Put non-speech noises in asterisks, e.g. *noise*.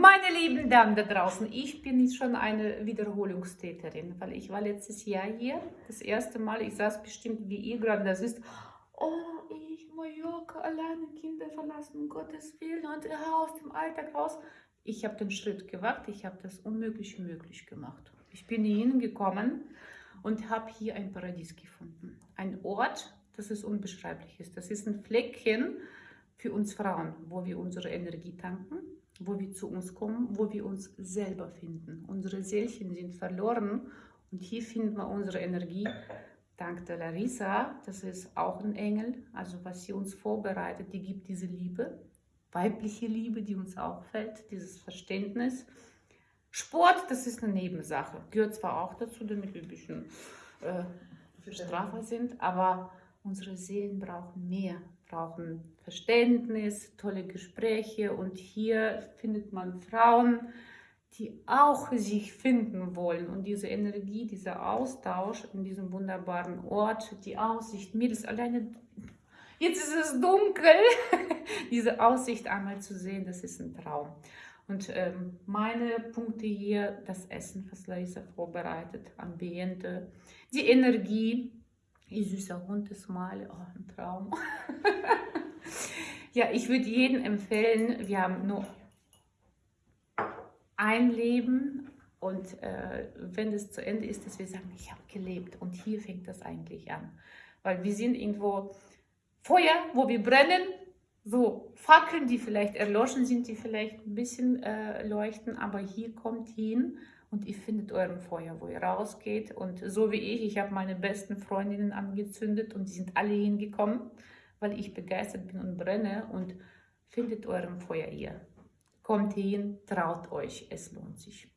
Meine lieben Damen da draußen, ich bin jetzt schon eine Wiederholungstäterin, weil ich war letztes Jahr hier, das erste Mal, ich saß bestimmt wie ihr gerade, das ist, oh, ich, Mallorca, alleine Kinder verlassen, um Gottes Willen, und aus dem Alltag raus. Ich habe den Schritt gewagt, ich habe das Unmögliche möglich gemacht. Ich bin hier hingekommen und habe hier ein Paradies gefunden. Ein Ort, das ist unbeschreiblich ist. Das ist ein Fleckchen für uns Frauen, wo wir unsere Energie tanken, wo wir zu uns kommen, wo wir uns selber finden. Unsere Seelchen sind verloren und hier finden wir unsere Energie. Dank der Larissa, das ist auch ein Engel, also was sie uns vorbereitet, die gibt diese Liebe, weibliche Liebe, die uns auch fällt, dieses Verständnis. Sport, das ist eine Nebensache, gehört zwar auch dazu, damit wir ein bisschen äh, straffer sind, aber unsere Seelen brauchen mehr, brauchen Verständnis, tolle Gespräche. Und hier findet man Frauen, die auch sich finden wollen. Und diese Energie, dieser Austausch in diesem wunderbaren Ort, die Aussicht, mir ist alleine, jetzt ist es dunkel, *laughs* diese Aussicht einmal zu sehen, das ist ein Traum. Und ähm, meine Punkte hier, das Essen, was Larissa vorbereitet, Ambiente, die Energie, Ihr süßer Hund ist mal, oh, ein Traum. *laughs* ja, ich würde jedem empfehlen, wir haben nur ein Leben und äh, wenn es zu Ende ist, dass wir sagen, ich habe gelebt und hier fängt das eigentlich an. Weil wir sind irgendwo Feuer, wo wir brennen, so Fackeln, die vielleicht erloschen sind, die vielleicht ein bisschen äh, leuchten, aber hier kommt hin und ihr findet euren Feuer, wo ihr rausgeht. Und so wie ich, ich habe meine besten Freundinnen angezündet und die sind alle hingekommen, weil ich begeistert bin und brenne und findet euren Feuer hier. Kommt hin, traut euch, es lohnt sich.